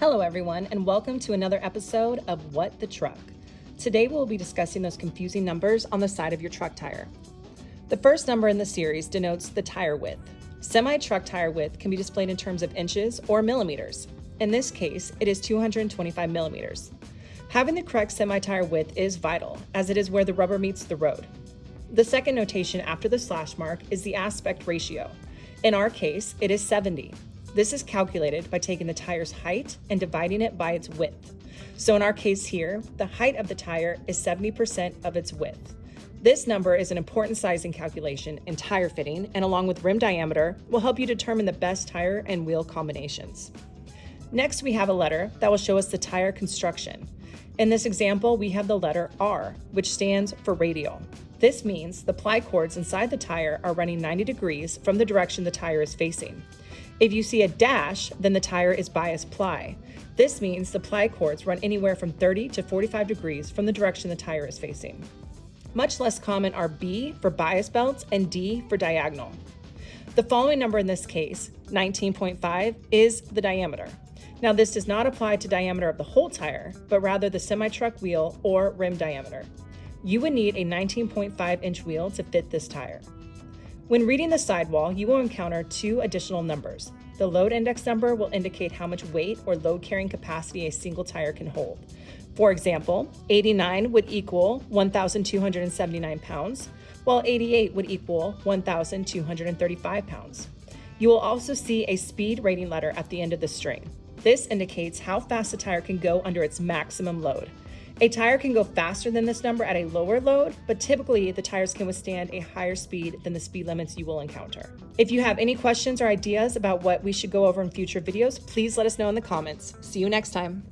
Hello, everyone, and welcome to another episode of What the Truck. Today, we'll be discussing those confusing numbers on the side of your truck tire. The first number in the series denotes the tire width. Semi truck tire width can be displayed in terms of inches or millimeters. In this case, it is 225 millimeters. Having the correct semi tire width is vital, as it is where the rubber meets the road. The second notation after the slash mark is the aspect ratio. In our case, it is 70. This is calculated by taking the tire's height and dividing it by its width. So in our case here, the height of the tire is 70% of its width. This number is an important sizing calculation in tire fitting and along with rim diameter will help you determine the best tire and wheel combinations. Next, we have a letter that will show us the tire construction. In this example, we have the letter R, which stands for radial. This means the ply cords inside the tire are running 90 degrees from the direction the tire is facing. If you see a dash, then the tire is bias ply. This means the ply cords run anywhere from 30 to 45 degrees from the direction the tire is facing. Much less common are B for bias belts and D for diagonal. The following number in this case, 19.5, is the diameter. Now this does not apply to diameter of the whole tire, but rather the semi-truck wheel or rim diameter. You would need a 19.5 inch wheel to fit this tire. When reading the sidewall, you will encounter two additional numbers. The load index number will indicate how much weight or load carrying capacity a single tire can hold. For example, 89 would equal 1,279 pounds, while 88 would equal 1,235 pounds. You will also see a speed rating letter at the end of the string. This indicates how fast a tire can go under its maximum load. A tire can go faster than this number at a lower load, but typically the tires can withstand a higher speed than the speed limits you will encounter. If you have any questions or ideas about what we should go over in future videos, please let us know in the comments. See you next time.